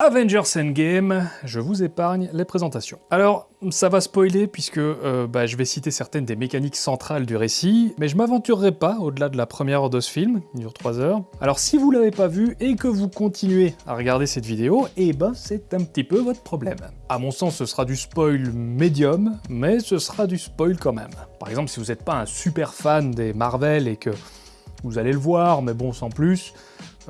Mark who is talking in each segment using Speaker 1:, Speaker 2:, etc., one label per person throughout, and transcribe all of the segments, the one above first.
Speaker 1: Avengers Endgame, je vous épargne les présentations. Alors, ça va spoiler puisque euh, bah, je vais citer certaines des mécaniques centrales du récit, mais je m'aventurerai pas au-delà de la première heure de ce film, il dure 3 heures. Alors si vous l'avez pas vu et que vous continuez à regarder cette vidéo, eh ben c'est un petit peu votre problème. À mon sens, ce sera du spoil médium, mais ce sera du spoil quand même. Par exemple, si vous n'êtes pas un super fan des Marvel et que vous allez le voir, mais bon, sans plus,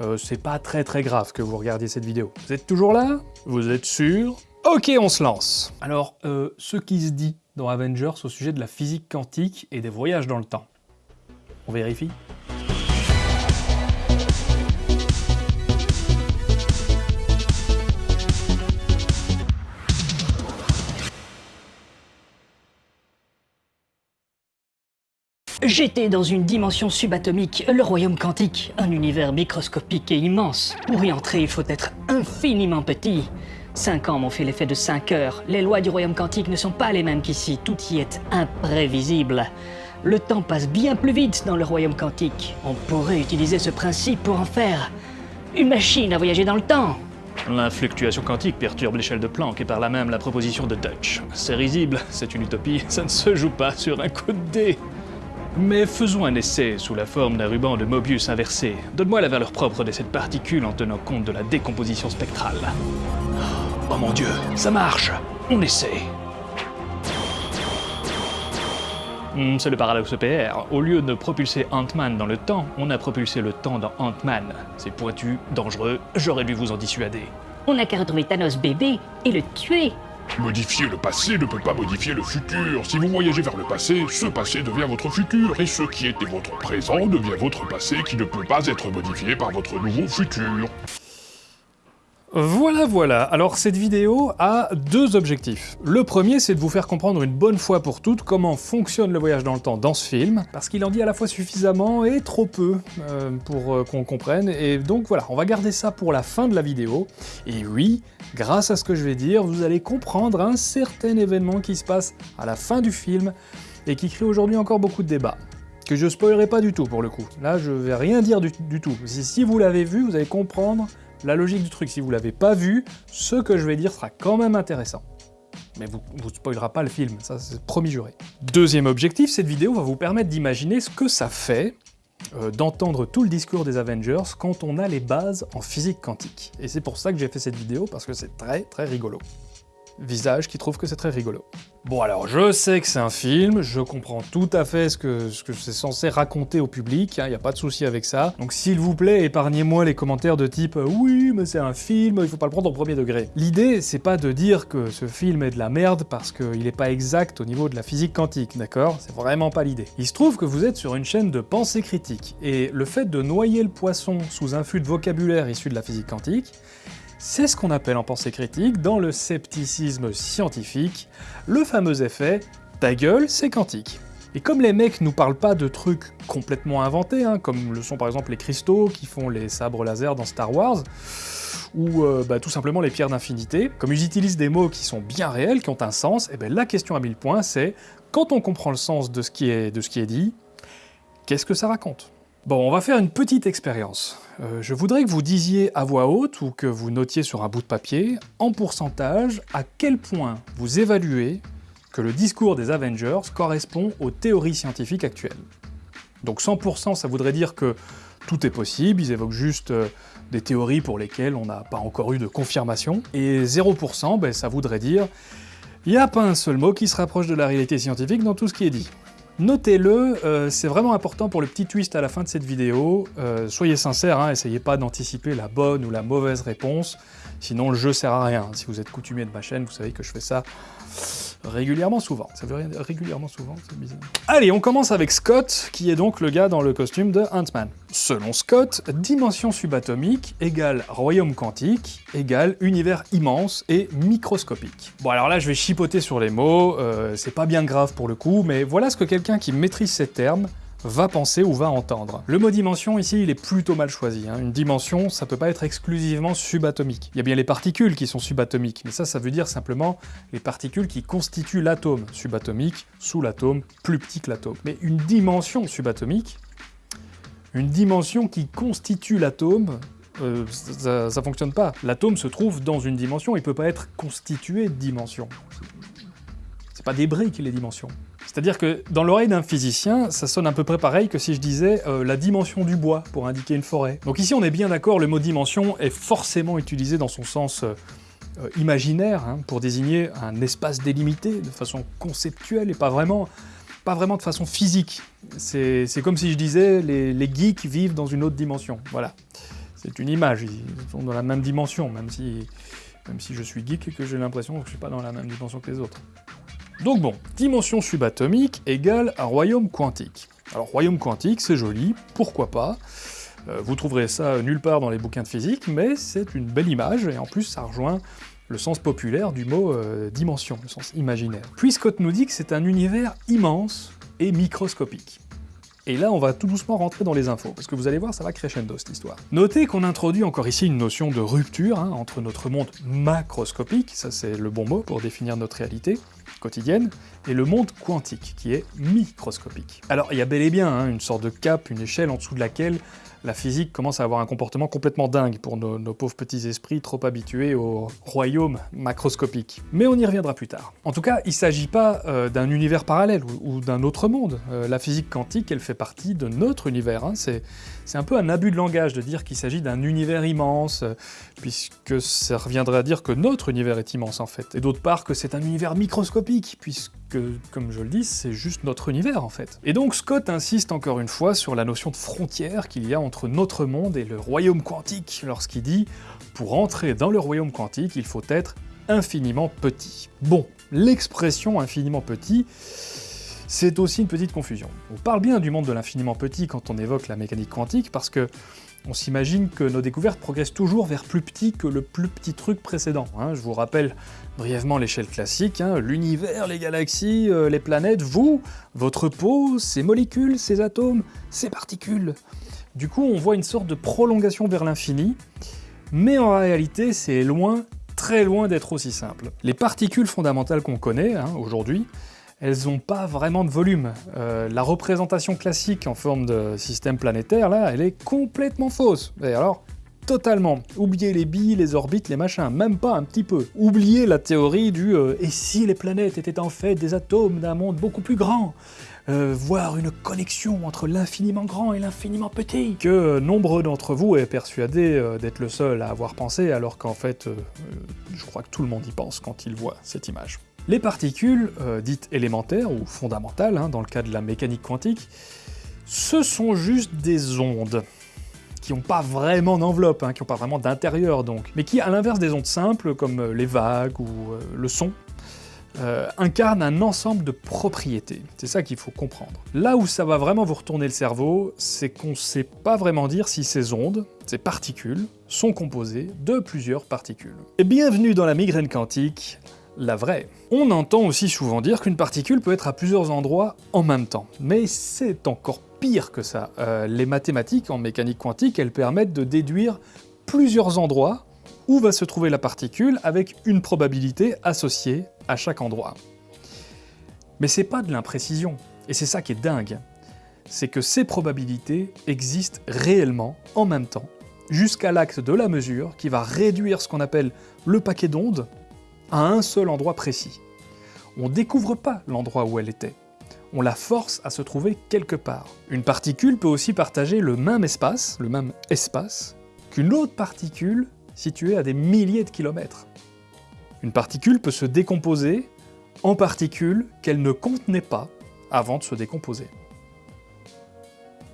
Speaker 1: euh, c'est pas très très grave que vous regardiez cette vidéo. Vous êtes toujours là? Vous êtes sûr? Ok, on se lance Alors, euh, ce qui se dit dans Avengers au sujet de la physique quantique et des voyages dans le temps. On vérifie?
Speaker 2: J'étais dans une dimension subatomique, le royaume quantique, un univers microscopique et immense. Pour y entrer, il faut être infiniment petit. Cinq ans m'ont fait l'effet de cinq heures. Les lois du royaume quantique ne sont pas les mêmes qu'ici, tout y est imprévisible. Le temps passe bien plus vite dans le royaume quantique. On pourrait utiliser ce principe pour en faire une machine à voyager dans le temps.
Speaker 1: La fluctuation quantique perturbe l'échelle de Planck et par là même la proposition de Dutch. C'est risible, c'est une utopie, ça ne se joue pas sur un coup de dé. Mais faisons un essai sous la forme d'un ruban de Mobius inversé. Donne-moi la valeur propre de cette particule en tenant compte de la décomposition spectrale. Oh mon dieu, ça marche On essaie. Hmm, c'est le paradoxe PR. Au lieu de propulser Ant-Man dans le temps, on a propulsé le temps dans Ant-Man. C'est pointu, dangereux, j'aurais dû vous en dissuader.
Speaker 2: On n'a qu'à retrouver Thanos bébé et le tuer.
Speaker 3: Modifier le passé ne peut pas modifier le futur. Si vous voyagez vers le passé, ce passé devient votre futur, et ce qui était votre présent devient votre passé qui ne peut pas être modifié par votre nouveau futur.
Speaker 1: Voilà, voilà. Alors cette vidéo a deux objectifs. Le premier, c'est de vous faire comprendre une bonne fois pour toutes comment fonctionne le voyage dans le temps dans ce film, parce qu'il en dit à la fois suffisamment et trop peu euh, pour euh, qu'on comprenne, et donc voilà, on va garder ça pour la fin de la vidéo. Et oui, grâce à ce que je vais dire, vous allez comprendre un certain événement qui se passe à la fin du film, et qui crée aujourd'hui encore beaucoup de débats que je spoilerai pas du tout pour le coup. Là, je vais rien dire du, du tout. Si vous l'avez vu, vous allez comprendre la logique du truc, si vous l'avez pas vu, ce que je vais dire sera quand même intéressant. Mais vous ne spoilera pas le film, ça c'est promis juré. Deuxième objectif, cette vidéo va vous permettre d'imaginer ce que ça fait euh, d'entendre tout le discours des Avengers quand on a les bases en physique quantique. Et c'est pour ça que j'ai fait cette vidéo, parce que c'est très très rigolo visage qui trouve que c'est très rigolo. Bon alors, je sais que c'est un film, je comprends tout à fait ce que, ce que c'est censé raconter au public, il hein, n'y a pas de souci avec ça. Donc s'il vous plaît, épargnez-moi les commentaires de type euh, oui, mais c'est un film, il faut pas le prendre au premier degré ». L'idée, c'est pas de dire que ce film est de la merde parce qu'il est pas exact au niveau de la physique quantique, d'accord? C'est vraiment pas l'idée. Il se trouve que vous êtes sur une chaîne de pensée critique, et le fait de noyer le poisson sous un flux de vocabulaire issu de la physique quantique, c'est ce qu'on appelle en pensée critique, dans le scepticisme scientifique, le fameux effet « ta gueule, c'est quantique ». Et comme les mecs nous parlent pas de trucs complètement inventés, hein, comme le sont par exemple les cristaux qui font les sabres laser dans Star Wars, ou euh, bah, tout simplement les pierres d'infinité, comme ils utilisent des mots qui sont bien réels, qui ont un sens, et bien la question à mille points c'est, quand on comprend le sens de ce qui est dit, qu'est-ce que ça raconte? Bon, on va faire une petite expérience. Euh, je voudrais que vous disiez à voix haute, ou que vous notiez sur un bout de papier, en pourcentage, à quel point vous évaluez que le discours des Avengers correspond aux théories scientifiques actuelles. Donc 100% ça voudrait dire que tout est possible, ils évoquent juste euh, des théories pour lesquelles on n'a pas encore eu de confirmation, et 0% ben, ça voudrait dire il n'y a pas un seul mot qui se rapproche de la réalité scientifique dans tout ce qui est dit. Notez-le, euh, c'est vraiment important pour le petit twist à la fin de cette vidéo. Euh, soyez sincères, hein, essayez pas d'anticiper la bonne ou la mauvaise réponse, sinon le jeu sert à rien. Si vous êtes coutumier de ma chaîne, vous savez que je fais ça régulièrement souvent. Ça veut rien dire régulièrement souvent, c'est bizarre. Allez, on commence avec Scott, qui est donc le gars dans le costume de Ant-Man. Selon Scott, dimension subatomique égale royaume quantique égale univers immense et microscopique. Bon alors là je vais chipoter sur les mots, euh, c'est pas bien grave pour le coup, mais voilà ce que quelqu'un qui maîtrise ces termes va penser ou va entendre. Le mot dimension ici, il est plutôt mal choisi. Hein. Une dimension, ça peut pas être exclusivement subatomique. Il y a bien les particules qui sont subatomiques, mais ça, ça veut dire simplement les particules qui constituent l'atome subatomique, sous l'atome, plus petit que l'atome. Mais une dimension subatomique, une dimension qui constitue l'atome, Euh, ça, fonctionne pas. L'atome se trouve dans une dimension, il peut pas être constitué de dimensions. C'est pas des briques, les dimensions. C'est-à-dire que dans l'oreille d'un physicien, ça sonne à peu près pareil que si je disais euh, la dimension du bois pour indiquer une forêt. Donc ici on est bien d'accord, le mot dimension est forcément utilisé dans son sens euh, euh, imaginaire, hein, pour désigner un espace délimité de façon conceptuelle et pas vraiment, de façon physique. C'est comme si je disais les, geeks vivent dans une autre dimension. Voilà. C'est une image, ils sont dans la même dimension, même si, même si je suis geek et que j'ai l'impression que je suis pas dans la même dimension que les autres. Donc bon, dimension subatomique égale un royaume quantique. Alors royaume quantique, c'est joli, pourquoi pas? Euh, Vous trouverez ça nulle part dans les bouquins de physique, mais c'est une belle image, et en plus ça rejoint le sens populaire du mot euh, dimension, le sens imaginaire. Puis Scott nous dit que c'est un univers immense et microscopique. Et là, on va tout doucement rentrer dans les infos, parce que vous allez voir, ça va crescendo cette histoire. Notez qu'on introduit encore ici une notion de rupture hein, entre notre monde macroscopique, ça c'est le bon mot pour définir notre réalité, quotidienne, et le monde quantique, qui est microscopique. Alors il y a bel et bien hein, une sorte de cap, une échelle en dessous de laquelle la physique commence à avoir un comportement complètement dingue pour nos, pauvres petits esprits trop habitués au royaume macroscopique. Mais on y reviendra plus tard. En tout cas, il ne s'agit pas euh, d'un univers parallèle ou, d'un autre monde. Euh, la physique quantique, elle fait partie de notre univers. Hein. C'est un peu un abus de langage de dire qu'il s'agit d'un univers immense, puisque ça reviendrait à dire que notre univers est immense en fait. Et d'autre part que c'est un univers microscopique, puisque, comme je le dis, c'est juste notre univers en fait. Et donc Scott insiste encore une fois sur la notion de frontière qu'il y a entre notre monde et le royaume quantique, lorsqu'il dit « pour entrer dans le royaume quantique, il faut être infiniment petit ». Bon, l'expression infiniment petit, c'est aussi une petite confusion. On parle bien du monde de l'infiniment petit quand on évoque la mécanique quantique, parce que on s'imagine que nos découvertes progressent toujours vers plus petit que le plus petit truc précédent. hein. Je vous rappelle brièvement l'échelle classique, hein, l'univers, les galaxies, euh, les planètes, vous, votre peau, ces molécules, ces atomes, ces particules. Du coup, on voit une sorte de prolongation vers l'infini, mais en réalité, c'est loin, très loin d'être aussi simple. Les particules fondamentales qu'on connaît, hein, aujourd'hui, elles n'ont pas vraiment de volume. Euh, la représentation classique en forme de système planétaire, là, elle est complètement fausse. Et alors, totalement. Oubliez les billes, les orbites, les machins, même pas un petit peu. Oubliez la théorie du euh, et si les planètes étaient en fait des atomes d'un monde beaucoup plus grand? Euh, voir une connexion entre l'infiniment grand et l'infiniment petit, que euh, nombre d'entre vous est persuadé euh, d'être le seul à avoir pensé, alors qu'en fait, je crois que tout le monde y pense quand il voit cette image. Les particules, euh, dites élémentaires ou fondamentales, hein, dans le cas de la mécanique quantique, ce sont juste des ondes qui n'ont pas vraiment d'enveloppe, hein, qui n'ont pas vraiment d'intérieur donc, mais qui, à l'inverse des ondes simples, comme euh, les vagues ou euh, le son, euh, incarnent un ensemble de propriétés. C'est ça qu'il faut comprendre. Là où ça va vraiment vous retourner le cerveau, c'est qu'on ne sait pas vraiment dire si ces ondes, ces particules, sont composées de plusieurs particules. Et bienvenue dans la migraine quantique, la vraie. On entend aussi souvent dire qu'une particule peut être à plusieurs endroits en même temps, mais c'est encore pire que ça. Euh, les mathématiques en mécanique quantique, elles permettent de déduire plusieurs endroits où va se trouver la particule avec une probabilité associée à chaque endroit. Mais c'est pas de l'imprécision, et c'est ça qui est dingue. C'est que ces probabilités existent réellement en même temps, jusqu'à l'axe de la mesure qui va réduire ce qu'on appelle le paquet d'ondes à un seul endroit précis. On découvre pas l'endroit où elle était, on la force à se trouver quelque part. Une particule peut aussi partager le même espace, le même espace, qu'une autre particule située à des milliers de kilomètres. Une particule peut se décomposer en particules qu'elle ne contenait pas avant de se décomposer.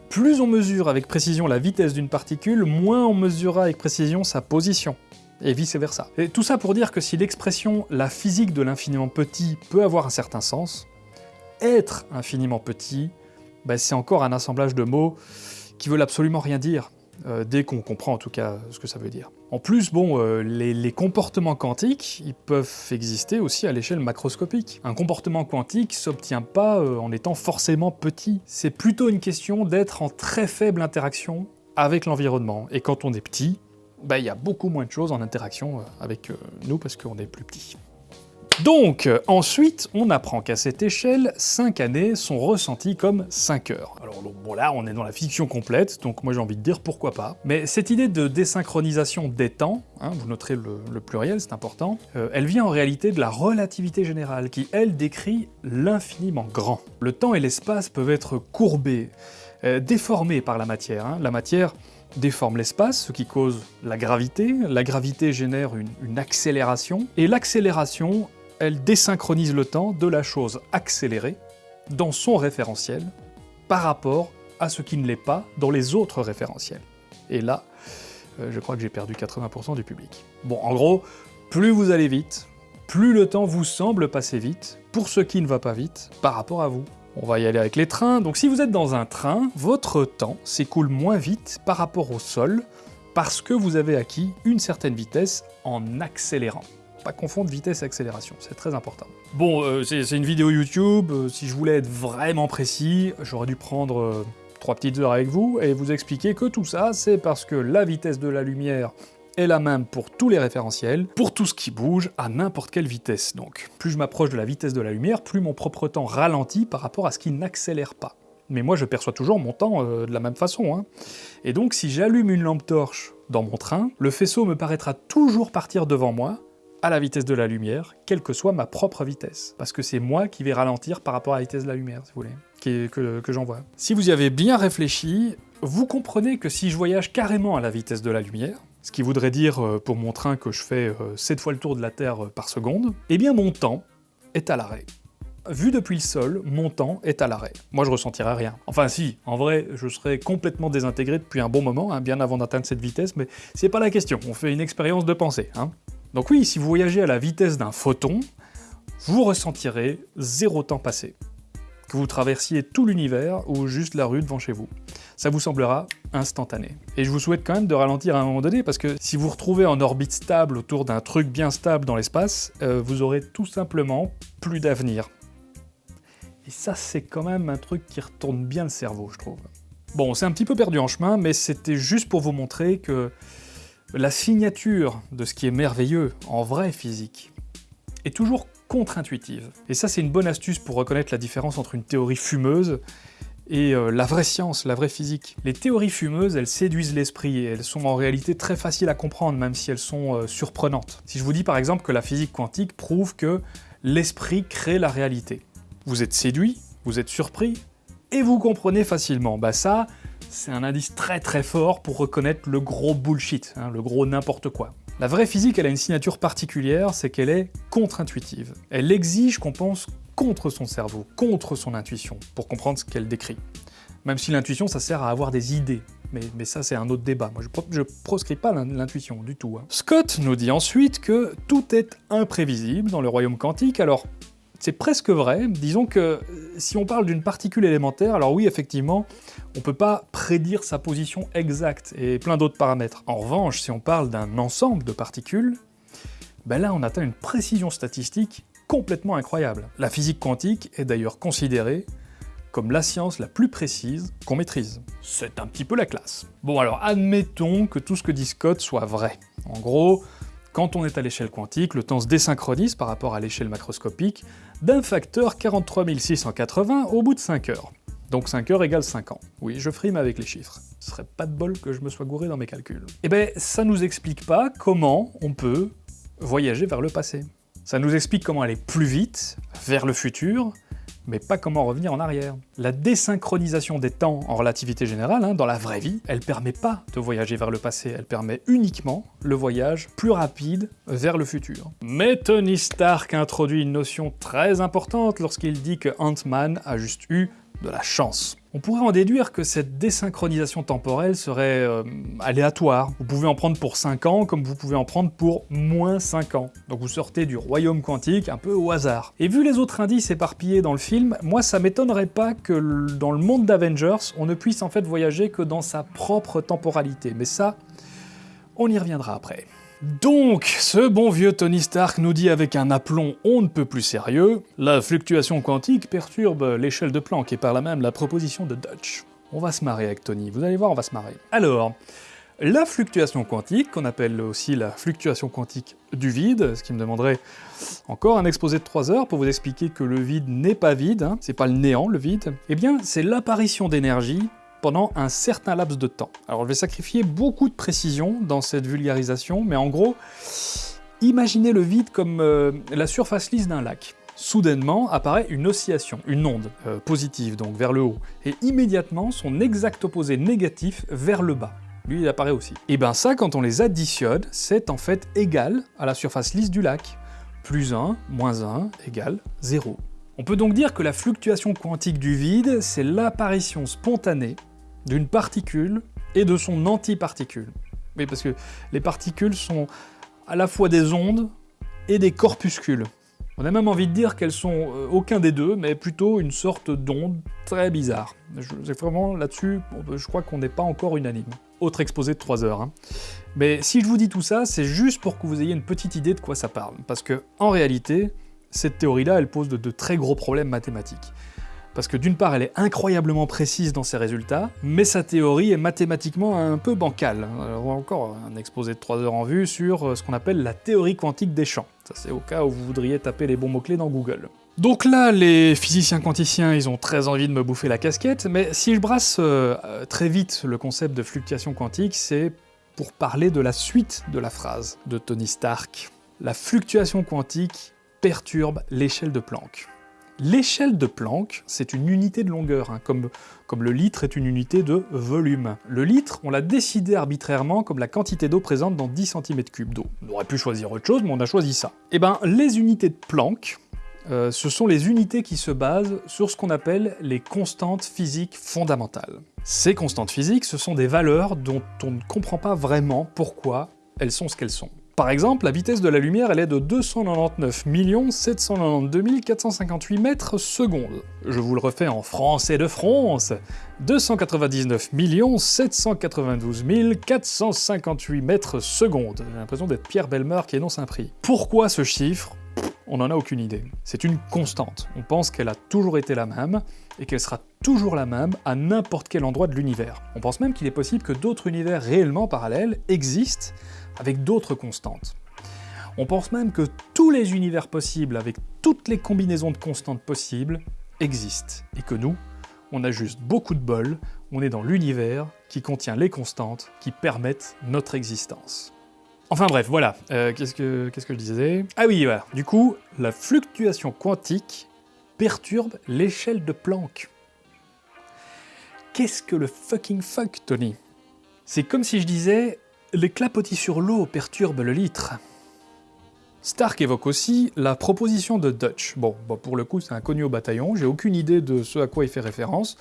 Speaker 1: Plus on mesure avec précision la vitesse d'une particule, moins on mesurera avec précision sa position, et vice-versa. Et tout ça pour dire que si l'expression « la physique de l'infiniment petit » peut avoir un certain sens, être infiniment petit, bah, c'est encore un assemblage de mots qui veulent absolument rien dire, euh, dès qu'on comprend en tout cas ce que ça veut dire. En plus, bon, euh, les, les comportements quantiques, ils peuvent exister aussi à l'échelle macroscopique. Un comportement quantique s'obtient pas euh, en étant forcément petit, c'est plutôt une question d'être en très faible interaction avec l'environnement, et quand on est petit, bah, il y a beaucoup moins de choses en interaction euh, avec euh, nous parce qu'on est plus petit. Donc, ensuite, on apprend qu'à cette échelle, 5 années sont ressenties comme 5 heures. Alors bon là, on est dans la fiction complète, donc moi j'ai envie de dire pourquoi pas. Mais cette idée de désynchronisation des temps, hein, vous noterez le, pluriel, c'est important, euh, elle vient en réalité de la relativité générale, qui elle décrit l'infiniment grand. Le temps et l'espace peuvent être courbés, euh, déformés par la matière. Hein. La matière déforme l'espace, ce qui cause la gravité. La gravité génère une accélération, et l'accélération elle désynchronise le temps de la chose accélérée dans son référentiel par rapport à ce qui ne l'est pas dans les autres référentiels. Et là, euh, je crois que j'ai perdu 80% du public. Bon, en gros, plus vous allez vite, plus le temps vous semble passer vite, pour ce qui ne va pas vite, par rapport à vous. On va y aller avec les trains, donc si vous êtes dans un train, votre temps s'écoule moins vite par rapport au sol, parce que vous avez acquis une certaine vitesse en accélérant. Pas confondre vitesse et accélération, c'est très important. Bon, euh, c'est une vidéo YouTube, euh, si je voulais être vraiment précis, j'aurais dû prendre euh, trois petites heures avec vous et vous expliquer que tout ça, c'est parce que la vitesse de la lumière est la même pour tous les référentiels, pour tout ce qui bouge, à n'importe quelle vitesse. Donc, plus je m'approche de la vitesse de la lumière, plus mon propre temps ralentit par rapport à ce qui n'accélère pas. Mais moi, je perçois toujours mon temps de la même façon. Hein. Et donc, si j'allume une lampe torche dans mon train, le faisceau me paraîtra toujours partir devant moi, à la vitesse de la lumière, quelle que soit ma propre vitesse. Parce que c'est moi qui vais ralentir par rapport à la vitesse de la lumière, si vous voulez, que, que j'envoie. Si vous y avez bien réfléchi, vous comprenez que si je voyage carrément à la vitesse de la lumière, ce qui voudrait dire euh, pour mon train que je fais 7 euh, fois le tour de la Terre euh, par seconde, eh bien mon temps est à l'arrêt. Vu depuis le sol, mon temps est à l'arrêt. Moi, je ressentirais rien. Enfin si, en vrai, je serais complètement désintégré depuis un bon moment, hein, bien avant d'atteindre cette vitesse, mais c'est pas la question, on fait une expérience de pensée. Hein. Donc oui, si vous voyagez à la vitesse d'un photon, vous ressentirez zéro temps passé. Vous traversiez tout l'univers ou juste la rue devant chez vous. Ça vous semblera instantané. Et je vous souhaite quand même de ralentir à un moment donné, parce que si vous vous retrouvez en orbite stable autour d'un truc bien stable dans l'espace, euh, vous aurez tout simplement plus d'avenir. Et ça, c'est quand même un truc qui retourne bien le cerveau, je trouve. Bon, c'est un petit peu perdu en chemin, mais c'était juste pour vous montrer que la signature de ce qui est merveilleux en vraie physique est toujours contre-intuitive. Et ça, c'est une bonne astuce pour reconnaître la différence entre une théorie fumeuse et euh, la vraie science, la vraie physique. Les théories fumeuses, elles séduisent l'esprit et elles sont en réalité très faciles à comprendre, même si elles sont euh, surprenantes. Si je vous dis par exemple que la physique quantique prouve que l'esprit crée la réalité, vous êtes séduit, vous êtes surpris, et vous comprenez facilement. Bah ça, c'est un indice très très fort pour reconnaître le gros bullshit, hein, le gros n'importe quoi. La vraie physique, elle a une signature particulière, c'est qu'elle est contre-intuitive. Elle exige qu'on pense contre son cerveau, contre son intuition, pour comprendre ce qu'elle décrit. Même si l'intuition, ça sert à avoir des idées. Mais, ça, c'est un autre débat. Moi, je, ne proscris pas l'intuition du tout. Hein. Scott nous dit ensuite que tout est imprévisible dans le royaume quantique, alors c'est presque vrai. Disons que euh, si on parle d'une particule élémentaire, alors oui, effectivement, on ne peut pas prédire sa position exacte et plein d'autres paramètres. En revanche, si on parle d'un ensemble de particules, ben là on atteint une précision statistique complètement incroyable. La physique quantique est d'ailleurs considérée comme la science la plus précise qu'on maîtrise. C'est un petit peu la classe. Bon alors admettons que tout ce que dit Scott soit vrai. En gros, quand on est à l'échelle quantique, le temps se désynchronise par rapport à l'échelle macroscopique d'un facteur 43 680 au bout de 5 heures. Donc 5 heures égale 5 ans. Oui, je frime avec les chiffres. Ce serait pas de bol que je me sois gouré dans mes calculs. Eh ben, ça nous explique pas comment on peut voyager vers le passé. Ça nous explique comment aller plus vite, vers le futur, mais pas comment revenir en arrière. La désynchronisation des temps en relativité générale, hein, dans la vraie vie, elle permet pas de voyager vers le passé, elle permet uniquement le voyage plus rapide vers le futur. Mais Tony Stark introduit une notion très importante lorsqu'il dit que Ant-Man a juste eu de la chance. On pourrait en déduire que cette désynchronisation temporelle serait euh, aléatoire. Vous pouvez en prendre pour 5 ans comme vous pouvez en prendre pour moins 5 ans. Donc vous sortez du royaume quantique un peu au hasard. Et vu les autres indices éparpillés dans le film, moi ça m'étonnerait pas que dans le monde d'Avengers, on ne puisse en fait voyager que dans sa propre temporalité. Mais ça, on y reviendra après. Donc, ce bon vieux Tony Stark nous dit avec un aplomb on ne peut plus sérieux, la fluctuation quantique perturbe l'échelle de Planck et par là même la proposition de Dutch. On va se marrer avec Tony, vous allez voir, on va se marrer. Alors, La fluctuation quantique, qu'on appelle aussi la fluctuation quantique du vide, ce qui me demanderait encore un exposé de 3 heures pour vous expliquer que le vide n'est pas vide, hein, c'est pas le néant le vide, eh bien c'est l'apparition d'énergie pendant un certain laps de temps. Alors je vais sacrifier beaucoup de précision dans cette vulgarisation, mais en gros, imaginez le vide comme euh, la surface lisse d'un lac. Soudainement apparaît une oscillation, une onde euh, positive donc vers le haut, et immédiatement son exact opposé négatif vers le bas lui il apparaît aussi. Et ben ça, quand on les additionne, c'est en fait égal à la surface lisse du lac. Plus 1, moins 1, égale 0. On peut donc dire que la fluctuation quantique du vide, c'est l'apparition spontanée d'une particule et de son antiparticule. Oui, parce que les particules sont à la fois des ondes et des corpuscules. On a même envie de dire qu'elles sont euh, aucun des deux, mais plutôt une sorte d'onde très bizarre. Je, vraiment là-dessus, je crois qu'on n'est pas encore unanime. Autre exposé de 3 heures. Hein. Mais si je vous dis tout ça, c'est juste pour que vous ayez une petite idée de quoi ça parle. Parce que, en réalité, cette théorie-là, elle pose de très gros problèmes mathématiques parce que d'une part elle est incroyablement précise dans ses résultats, mais sa théorie est mathématiquement un peu bancale. Alors encore un exposé de 3 heures en vue sur euh, ce qu'on appelle la théorie quantique des champs. Ça c'est au cas où vous voudriez taper les bons mots-clés dans Google. Donc là, les physiciens quanticiens, ils ont très envie de me bouffer la casquette, mais si je brasse euh, très vite le concept de fluctuation quantique, c'est pour parler de la suite de la phrase de Tony Stark. La fluctuation quantique perturbe l'échelle de Planck. L'échelle de Planck, c'est une unité de longueur, hein, comme, le litre est une unité de volume. Le litre, on l'a décidé arbitrairement comme la quantité d'eau présente dans 10 cm3 d'eau. On aurait pu choisir autre chose, mais on a choisi ça. Eh ben, les unités de Planck, euh, ce sont les unités qui se basent sur ce qu'on appelle les constantes physiques fondamentales. Ces constantes physiques, ce sont des valeurs dont on ne comprend pas vraiment pourquoi elles sont ce qu'elles sont. Par exemple, la vitesse de la lumière, elle est de 299 792 458 mètres secondes. Je vous le refais en français de France. 299 792 458 mètres secondes. J'ai l'impression d'être Pierre Belmer qui énonce un prix. Pourquoi ce chiffre? On n'en a aucune idée. C'est une constante. On pense qu'elle a toujours été la même, et qu'elle sera toujours la même à n'importe quel endroit de l'univers. On pense même qu'il est possible que d'autres univers réellement parallèles existent avec d'autres constantes. On pense même que tous les univers possibles, avec toutes les combinaisons de constantes possibles, existent, et que nous, on a juste beaucoup de bol, on est dans l'univers qui contient les constantes qui permettent notre existence. Enfin bref, voilà, euh, qu'est-ce que je disais? Ah oui, voilà, du coup, la fluctuation quantique perturbe l'échelle de Planck. Qu'est-ce que le fucking fuck, Tony? C'est comme si je disais les clapotis sur l'eau perturbent le litre. Stark évoque aussi la proposition de Dutch. Bon, pour le coup, c'est inconnu au bataillon, j'ai aucune idée de ce à quoi il fait référence,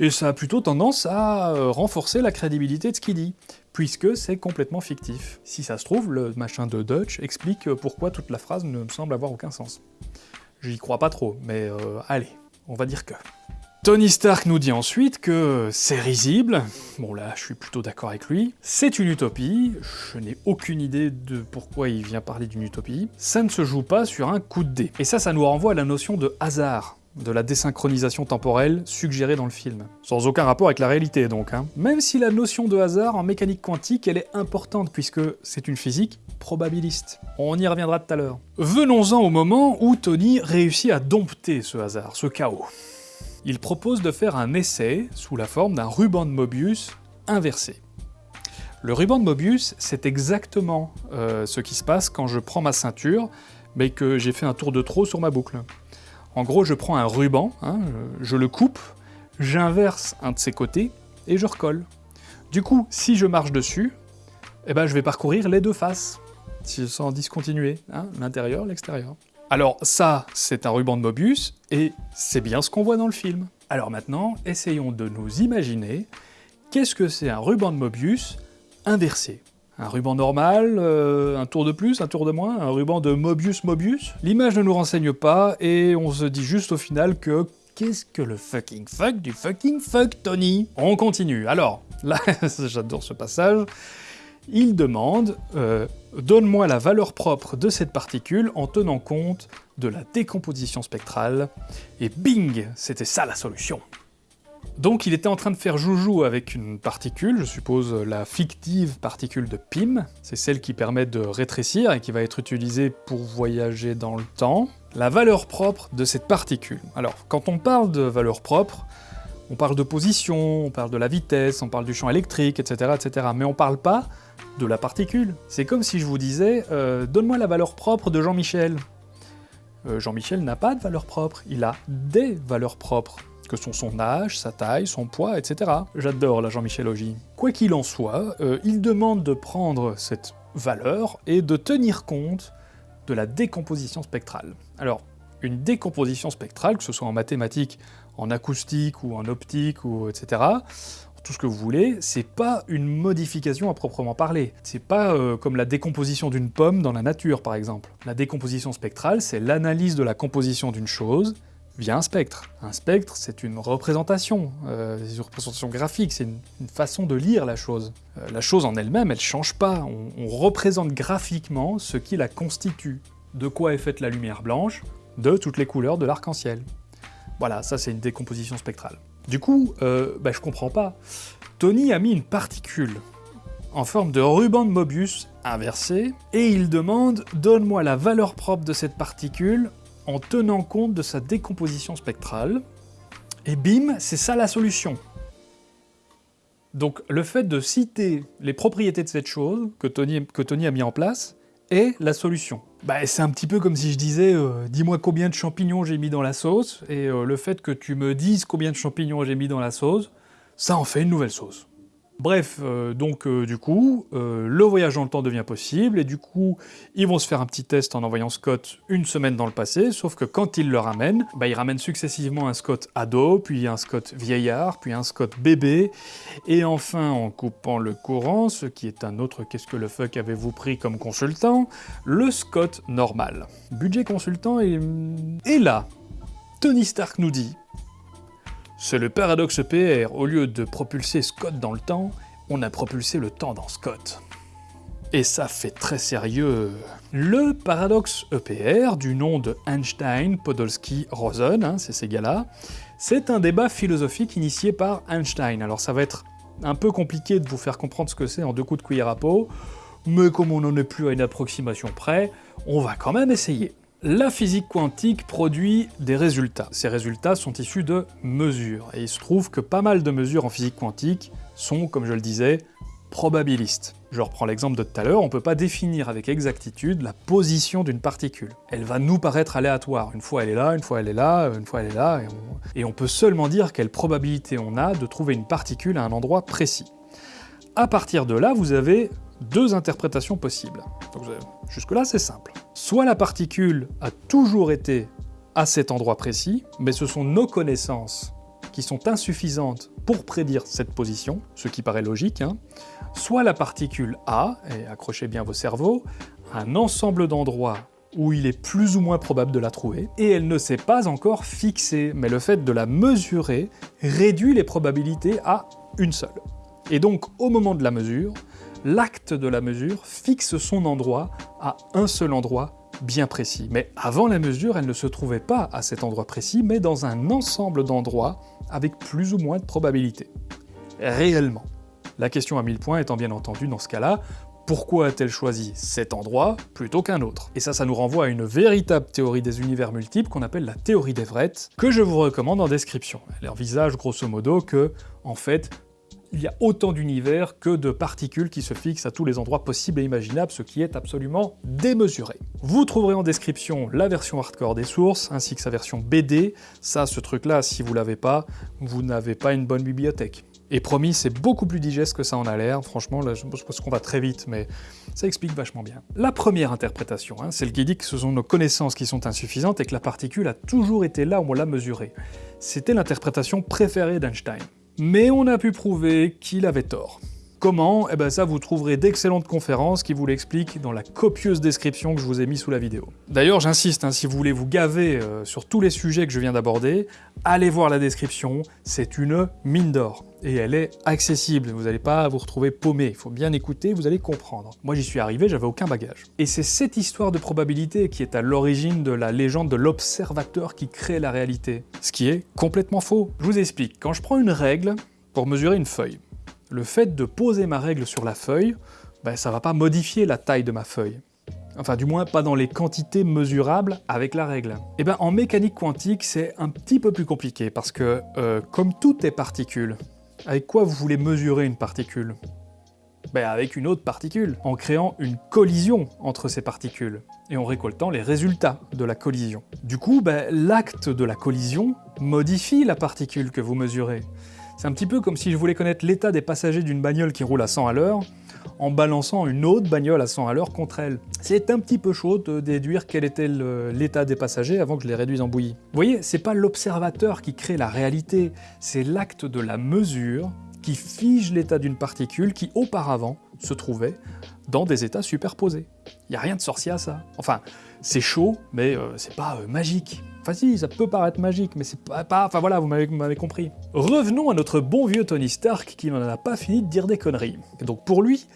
Speaker 1: et ça a plutôt tendance à euh, renforcer la crédibilité de ce qu'il dit, puisque c'est complètement fictif. Si ça se trouve, le machin de Dutch explique pourquoi toute la phrase ne semble avoir aucun sens. J'y crois pas trop, mais euh, allez, on va dire que. Tony Stark nous dit ensuite que c'est risible, bon là je suis plutôt d'accord avec lui, c'est une utopie, je n'ai aucune idée de pourquoi il vient parler d'une utopie, ça ne se joue pas sur un coup de dé. Et ça, ça nous renvoie à la notion de hasard, de la désynchronisation temporelle suggérée dans le film. Sans aucun rapport avec la réalité donc. Hein. Même si la notion de hasard en mécanique quantique, elle est importante puisque c'est une physique probabiliste. On y reviendra tout à l'heure. Venons-en au moment où Tony réussit à dompter ce hasard, ce chaos il propose de faire un essai sous la forme d'un ruban de Mobius inversé. Le ruban de Mobius, c'est exactement euh, ce qui se passe quand je prends ma ceinture, mais que j'ai fait un tour de trop sur ma boucle. En gros, je prends un ruban, hein, je, le coupe, j'inverse un de ses côtés, et je recolle. Du coup, si je marche dessus, eh ben, je vais parcourir les deux faces, sans discontinuer, hein, l'intérieur, l'extérieur. Alors ça, c'est un ruban de Mobius, et c'est bien ce qu'on voit dans le film. Alors maintenant, essayons de nous imaginer qu'est-ce que c'est un ruban de Mobius inversé. Un ruban normal, euh, un tour de plus, un tour de moins, un ruban de Mobius-Mobius L'image ne nous renseigne pas, et on se dit juste au final que Qu'est-ce que le fucking fuck du fucking fuck, Tony? On continue. Alors, là, j'adore ce passage il demande euh, Donne-moi la valeur propre de cette particule en tenant compte de la décomposition spectrale », et bing C'était ça la solution Donc il était en train de faire joujou avec une particule, je suppose la fictive particule de Pym, c'est celle qui permet de rétrécir et qui va être utilisée pour voyager dans le temps. La valeur propre de cette particule. Alors, quand on parle de valeur propre, on parle de position, on parle de la vitesse, on parle du champ électrique, etc. etc. mais on parle pas de la particule. C'est comme si je vous disais euh, Donne-moi la valeur propre de Jean-Michel ». Euh, Jean-Michel n'a pas de valeur propre, il a des valeurs propres que sont son âge, sa taille, son poids, etc. J'adore la Jean-Michelologie. Quoi qu'il en soit, euh, il demande de prendre cette valeur et de tenir compte de la décomposition spectrale. Alors, une décomposition spectrale, que ce soit en mathématiques, en acoustique ou en optique, ou etc., tout ce que vous voulez, c'est pas une modification à proprement parler. C'est pas euh, comme la décomposition d'une pomme dans la nature, par exemple. La décomposition spectrale, c'est l'analyse de la composition d'une chose, via un spectre. Un spectre, c'est une représentation, euh, c'est une représentation graphique, c'est une, façon de lire la chose. Euh, la chose en elle-même, elle change pas, on, représente graphiquement ce qui la constitue. De quoi est faite la lumière blanche De toutes les couleurs de l'arc-en-ciel. Voilà, ça c'est une décomposition spectrale. Du coup, euh, bah, je comprends pas. Tony a mis une particule en forme de ruban de Mobius inversé, et il demande « Donne-moi la valeur propre de cette particule en tenant compte de sa décomposition spectrale. Et bim, c'est ça la solution. Donc le fait de citer les propriétés de cette chose que Tony, que Tony a mis en place est la solution. Bah, c'est un petit peu comme si je disais euh, dis-moi combien de champignons j'ai mis dans la sauce », et euh, le fait que tu me dises combien de champignons j'ai mis dans la sauce, ça en fait une nouvelle sauce. Bref, euh, donc euh, du coup, euh, le voyage dans le temps devient possible, et du coup, ils vont se faire un petit test en envoyant Scott une semaine dans le passé, sauf que quand ils le ramènent, bah, ils ramènent successivement un Scott ado, puis un Scott vieillard, puis un Scott bébé, et enfin, en coupant le courant, ce qui est un autre qu'est-ce que le fuck avez-vous pris comme consultant, le Scott normal. Budget consultant est... Et là, Tony Stark nous dit c'est le paradoxe EPR, au lieu de propulser Scott dans le temps, on a propulsé le temps dans Scott. Et ça fait très sérieux. Le paradoxe EPR, du nom de Einstein, Podolsky, Rosen, hein, c'est ces gars-là, c'est un débat philosophique initié par Einstein. Alors ça va être un peu compliqué de vous faire comprendre ce que c'est en deux coups de cuillère à peau, mais comme on n'en est plus à une approximation près, on va quand même essayer. La physique quantique produit des résultats. Ces résultats sont issus de mesures, et il se trouve que pas mal de mesures en physique quantique sont, comme je le disais, probabilistes. Je reprends l'exemple de tout à l'heure, on peut pas définir avec exactitude la position d'une particule. Elle va nous paraître aléatoire, une fois elle est là, une fois elle est là, une fois elle est là, et on, et on peut seulement dire quelle probabilité on a de trouver une particule à un endroit précis. À partir de là, vous avez deux interprétations possibles. Jusque-là, c'est simple. Soit la particule a toujours été à cet endroit précis, mais ce sont nos connaissances qui sont insuffisantes pour prédire cette position, ce qui paraît logique, hein. soit la particule a, et accrochez bien vos cerveaux, un ensemble d'endroits où il est plus ou moins probable de la trouver, et elle ne s'est pas encore fixée, mais le fait de la mesurer réduit les probabilités à une seule. Et donc, au moment de la mesure, l'acte de la mesure fixe son endroit à un seul endroit bien précis. Mais avant la mesure, elle ne se trouvait pas à cet endroit précis, mais dans un ensemble d'endroits avec plus ou moins de probabilité. Réellement. La question à 1000 points étant bien entendu dans ce cas-là, pourquoi a-t-elle choisi cet endroit plutôt qu'un autre? Et ça, ça nous renvoie à une véritable théorie des univers multiples qu'on appelle la théorie d'Everett, que je vous recommande en description. Elle envisage grosso modo que, en fait, il y a autant d'univers que de particules qui se fixent à tous les endroits possibles et imaginables, ce qui est absolument démesuré. Vous trouverez en description la version hardcore des sources, ainsi que sa version BD. Ça, ce truc-là, si vous l'avez pas, vous n'avez pas une bonne bibliothèque. Et promis, c'est beaucoup plus digeste que ça en a l'air, franchement, là, je pense qu'on va très vite, mais ça explique vachement bien. La première interprétation, hein, celle qui dit que ce sont nos connaissances qui sont insuffisantes et que la particule a toujours été là où on l'a mesurée. C'était l'interprétation préférée d'Einstein mais on a pu prouver qu'il avait tort. Comment? Eh ben ça, vous trouverez d'excellentes conférences qui vous l'expliquent dans la copieuse description que je vous ai mis sous la vidéo. D'ailleurs, j'insiste, hein, si vous voulez vous gaver euh, sur tous les sujets que je viens d'aborder, allez voir la description, c'est une mine d'or. Et elle est accessible, vous n'allez pas vous retrouver paumé, il faut bien écouter, vous allez comprendre. Moi j'y suis arrivé, j'avais aucun bagage. Et c'est cette histoire de probabilité qui est à l'origine de la légende de l'observateur qui crée la réalité. Ce qui est complètement faux. Je vous explique, quand je prends une règle pour mesurer une feuille, le fait de poser ma règle sur la feuille, ben, ça va pas modifier la taille de ma feuille. Enfin, du moins pas dans les quantités mesurables avec la règle. Et bien, en mécanique quantique, c'est un petit peu plus compliqué, parce que, euh, comme tout est particule, avec quoi vous voulez mesurer une particule? Ben avec une autre particule, en créant une collision entre ces particules, et en récoltant les résultats de la collision. Du coup, ben, l'acte de la collision modifie la particule que vous mesurez. C'est un petit peu comme si je voulais connaître l'état des passagers d'une bagnole qui roule à 100 à l'heure, en balançant une autre bagnole à 100 à l'heure contre elle. C'est un petit peu chaud de déduire quel était l'état des passagers avant que je les réduise en bouillie. Vous voyez, c'est pas l'observateur qui crée la réalité, c'est l'acte de la mesure qui fige l'état d'une particule qui auparavant se trouvait dans des états superposés. Il n'y a rien de sorcier à ça. Enfin, c'est chaud, mais euh, c'est pas euh, magique. Enfin si, ça peut paraître magique, mais c'est pas, Enfin voilà, vous m'avez compris. Revenons à notre bon vieux Tony Stark qui n'en a pas fini de dire des conneries. Donc pour lui,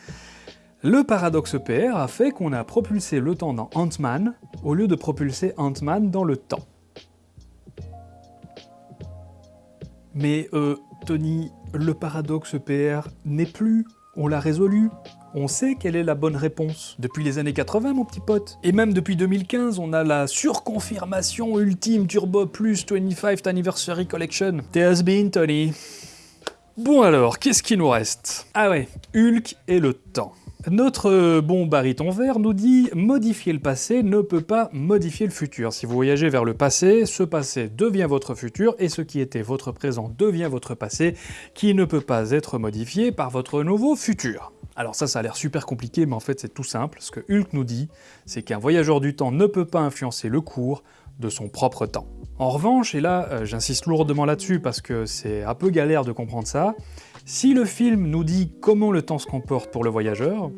Speaker 1: le paradoxe EPR a fait qu'on a propulsé le temps dans Ant-Man au lieu de propulser Ant-Man dans le temps. Mais euh, Tony, le paradoxe EPR n'est plus, on l'a résolu, on sait quelle est la bonne réponse. Depuis les années 80, mon petit pote. Et même depuis 2015, on a la surconfirmation ultime Turbo Plus 25th Anniversary Collection. Has been, Tony. Bon alors, qu'est-ce qui nous reste? Ah ouais, Hulk et le temps. Notre bon baryton vert nous dit « Modifier le passé ne peut pas modifier le futur. Si vous voyagez vers le passé, ce passé devient votre futur, et ce qui était votre présent devient votre passé, qui ne peut pas être modifié par votre nouveau futur. » Alors ça, ça a l'air super compliqué, mais en fait c'est tout simple. Ce que Hulk nous dit, c'est qu'un voyageur du temps ne peut pas influencer le cours de son propre temps. En revanche, et là euh, j'insiste lourdement là-dessus parce que c'est un peu galère de comprendre ça, si le film nous dit comment le temps se comporte pour le voyageur,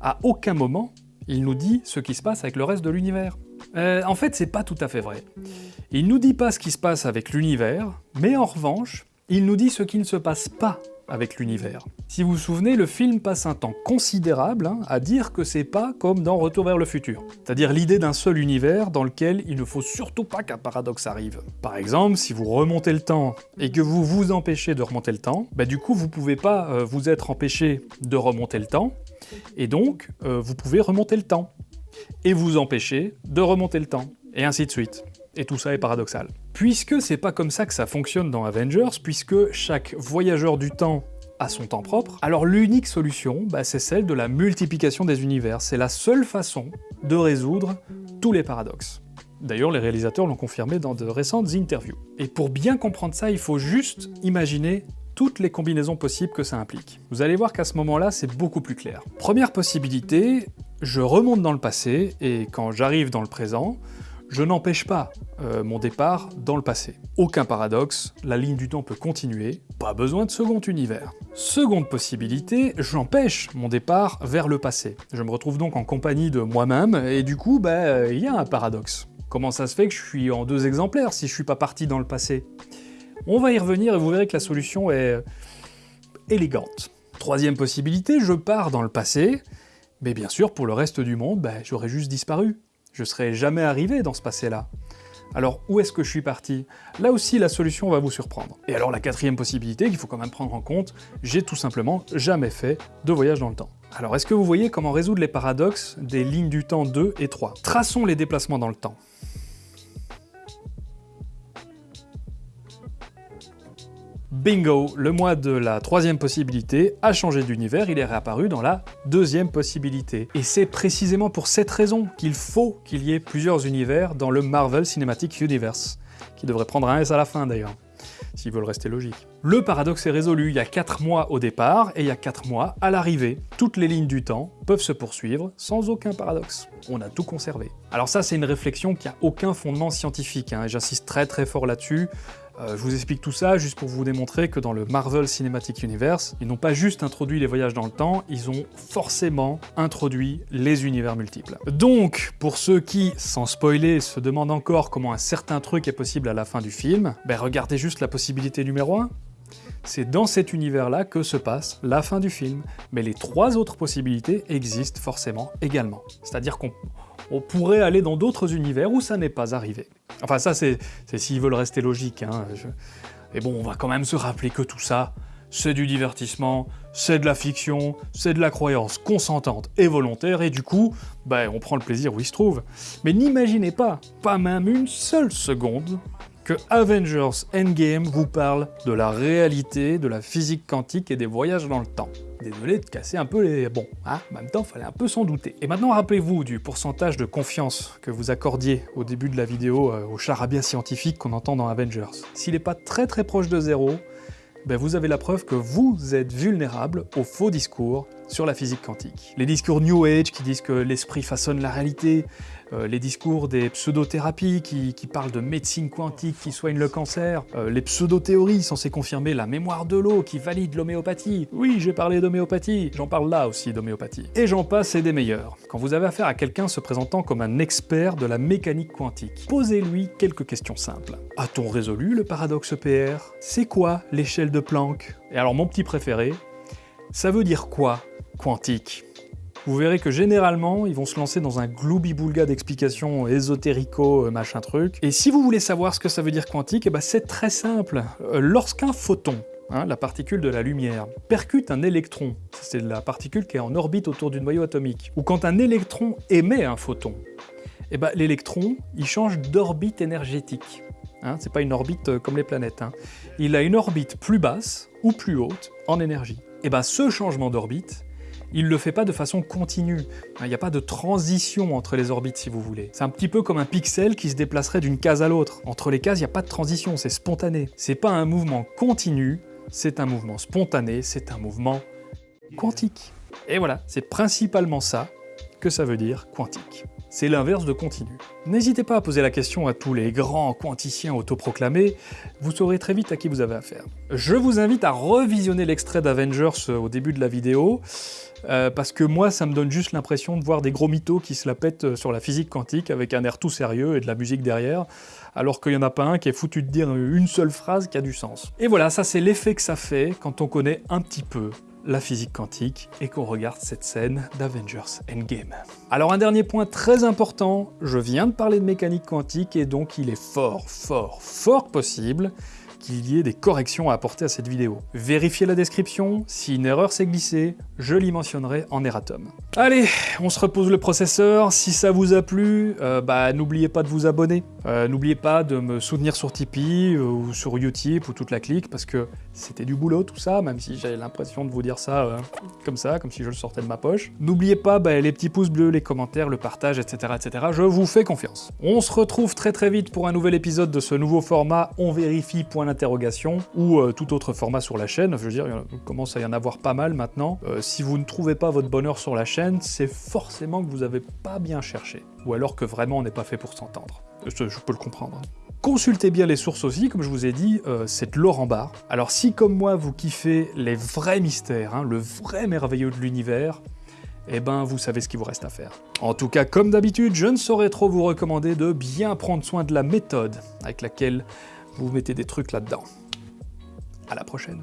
Speaker 1: à aucun moment il nous dit ce qui se passe avec le reste de l'univers. Euh, en fait, c'est pas tout à fait vrai. Il nous dit pas ce qui se passe avec l'univers, mais en revanche, il nous dit ce qui ne se passe pas avec l'univers. Si vous vous souvenez, le film passe un temps considérable hein, à dire que c'est pas comme dans Retour vers le futur, c'est-à-dire l'idée d'un seul univers dans lequel il ne faut surtout pas qu'un paradoxe arrive. Par exemple, si vous remontez le temps et que vous vous empêchez de remonter le temps, bah du coup vous pouvez pas euh, vous être empêché de remonter le temps, et donc euh, vous pouvez remonter le temps, et vous empêcher de remonter le temps, et ainsi de suite. Et tout ça est paradoxal. Puisque c'est pas comme ça que ça fonctionne dans Avengers, puisque chaque voyageur du temps a son temps propre, alors l'unique solution, bah, c'est celle de la multiplication des univers. C'est la seule façon de résoudre tous les paradoxes. D'ailleurs, les réalisateurs l'ont confirmé dans de récentes interviews. Et pour bien comprendre ça, il faut juste imaginer toutes les combinaisons possibles que ça implique. Vous allez voir qu'à ce moment-là, c'est beaucoup plus clair. Première possibilité, je remonte dans le passé, et quand j'arrive dans le présent, je n'empêche pas euh, mon départ dans le passé. Aucun paradoxe, la ligne du temps peut continuer, pas besoin de second univers. Seconde possibilité, j'empêche mon départ vers le passé. Je me retrouve donc en compagnie de moi-même, et du coup, bah, il y a un paradoxe. Comment ça se fait que je suis en deux exemplaires si je suis pas parti dans le passé? On va y revenir et vous verrez que la solution est euh, élégante. Troisième possibilité, je pars dans le passé, mais bien sûr, pour le reste du monde, bah, j'aurais juste disparu. Je serais jamais arrivé dans ce passé-là. Alors où est-ce que je suis parti? Là aussi la solution va vous surprendre. Et alors la quatrième possibilité qu'il faut quand même prendre en compte, j'ai tout simplement jamais fait de voyage dans le temps. Alors est-ce que vous voyez comment résoudre les paradoxes des lignes du temps 2 et 3 Traçons les déplacements dans le temps. Bingo Le mois de la troisième possibilité a changé d'univers, il est réapparu dans la deuxième possibilité. Et c'est précisément pour cette raison qu'il faut qu'il y ait plusieurs univers dans le Marvel Cinematic Universe, qui devrait prendre un S à la fin d'ailleurs, s'ils veulent rester logiques. Le paradoxe est résolu, il y a 4 mois au départ, et il y a 4 mois à l'arrivée. Toutes les lignes du temps peuvent se poursuivre sans aucun paradoxe. On a tout conservé. Alors ça, c'est une réflexion qui a aucun fondement scientifique, hein, et j'insiste très très fort là-dessus, Euh, je vous explique tout ça juste pour vous démontrer que dans le Marvel Cinematic Universe, ils n'ont pas juste introduit les voyages dans le temps, ils ont forcément introduit les univers multiples. Donc, pour ceux qui, sans spoiler, se demandent encore comment un certain truc est possible à la fin du film, ben regardez juste la possibilité numéro 1, c'est dans cet univers-là que se passe la fin du film, mais les trois autres possibilités existent forcément également. C'est-à-dire qu'on pourrait aller dans d'autres univers où ça n'est pas arrivé. Enfin ça c'est s'ils veulent rester logiques, hein. Mais bon, on va quand même se rappeler que tout ça, c'est du divertissement, c'est de la fiction, c'est de la croyance consentante et volontaire, et du coup, ben, on prend le plaisir où il se trouve. Mais n'imaginez pas, pas même une seule seconde, que Avengers Endgame vous parle de la réalité, de la physique quantique et des voyages dans le temps. Désolé de casser un peu les... Bon, hein, en même temps, fallait un peu s'en douter. Et maintenant, rappelez-vous du pourcentage de confiance que vous accordiez au début de la vidéo euh, au charabia scientifique qu'on entend dans Avengers. S'il n'est pas très très proche de zéro, ben vous avez la preuve que vous êtes vulnérable aux faux discours sur la physique quantique. Les discours New Age qui disent que l'esprit façonne la réalité, euh, les discours des pseudothérapies qui, qui, parlent de médecine quantique qui soigne le cancer, euh, les pseudo-théories censées confirmer la mémoire de l'eau qui valide l'homéopathie. Oui, j'ai parlé d'homéopathie, j'en parle là aussi d'homéopathie. Et j'en passe et des meilleurs. Quand vous avez affaire à quelqu'un se présentant comme un expert de la mécanique quantique, posez-lui quelques questions simples. A-t-on résolu le paradoxe PR C'est quoi l'échelle de Planck? Et alors mon petit préféré, ça veut dire quoi, quantique vous verrez que généralement, ils vont se lancer dans un gloubi-boulga d'explications ésotérico, euh, machin truc. Et si vous voulez savoir ce que ça veut dire quantique, eh ben c'est très simple. Euh, lorsqu'un photon, hein, la particule de la lumière, percute un électron, c'est la particule qui est en orbite autour du noyau atomique, ou quand un électron émet un photon, eh ben, l'électron, il change d'orbite énergétique. Hein, c'est pas une orbite euh, comme les planètes. Hein. Il a une orbite plus basse ou plus haute en énergie. Et ben ce changement d'orbite, il le fait pas de façon continue. Il n'y a pas de transition entre les orbites, si vous voulez. C'est un petit peu comme un pixel qui se déplacerait d'une case à l'autre. Entre les cases, il n'y a pas de transition, c'est spontané. C'est pas un mouvement continu, c'est un mouvement spontané, c'est un mouvement quantique. Et voilà, c'est principalement ça que ça veut dire quantique. C'est l'inverse de continu. N'hésitez pas à poser la question à tous les grands quanticiens autoproclamés, vous saurez très vite à qui vous avez affaire. Je vous invite à revisionner l'extrait d'Avengers au début de la vidéo, euh, parce que moi, ça me donne juste l'impression de voir des gros mythos qui se la pètent sur la physique quantique avec un air tout sérieux et de la musique derrière, alors qu'il n'y en a pas un qui est foutu de dire une seule phrase qui a du sens. Et voilà, ça c'est l'effet que ça fait quand on connaît un petit peu la physique quantique et qu'on regarde cette scène d'Avengers Endgame. Alors un dernier point très important, je viens de parler de mécanique quantique et donc il est fort, fort, fort possible qu'il y ait des corrections à apporter à cette vidéo. Vérifiez la description, si une erreur s'est glissée, je l'y mentionnerai en erratum. Allez, on se repose le processeur, si ça vous a plu, euh, bah n'oubliez pas de vous abonner, euh, n'oubliez pas de me soutenir sur Tipeee euh, ou sur Utip ou toute la clique, parce que c'était du boulot tout ça, même si j'avais l'impression de vous dire ça comme ça, comme si je le sortais de ma poche. N'oubliez pas bah, les petits pouces bleus, les commentaires, le partage, etc., etc. Je vous fais confiance. On se retrouve très très vite pour un nouvel épisode de ce nouveau format On vérifie interrogation ou euh, tout autre format sur la chaîne. Je veux dire, il commence à y en avoir pas mal maintenant. Euh, si vous ne trouvez pas votre bonheur sur la chaîne, c'est forcément que vous avez pas bien cherché. Ou alors que vraiment on n'est pas fait pour s'entendre. Je, peux le comprendre. Consultez bien les sources aussi, comme je vous ai dit, euh, c'est en barre. Alors si comme moi vous kiffez les vrais mystères, hein, le vrai merveilleux de l'univers, eh ben vous savez ce qu'il vous reste à faire. En tout cas, comme d'habitude, je ne saurais trop vous recommander de bien prendre soin de la méthode avec laquelle vous mettez des trucs là-dedans. À la prochaine.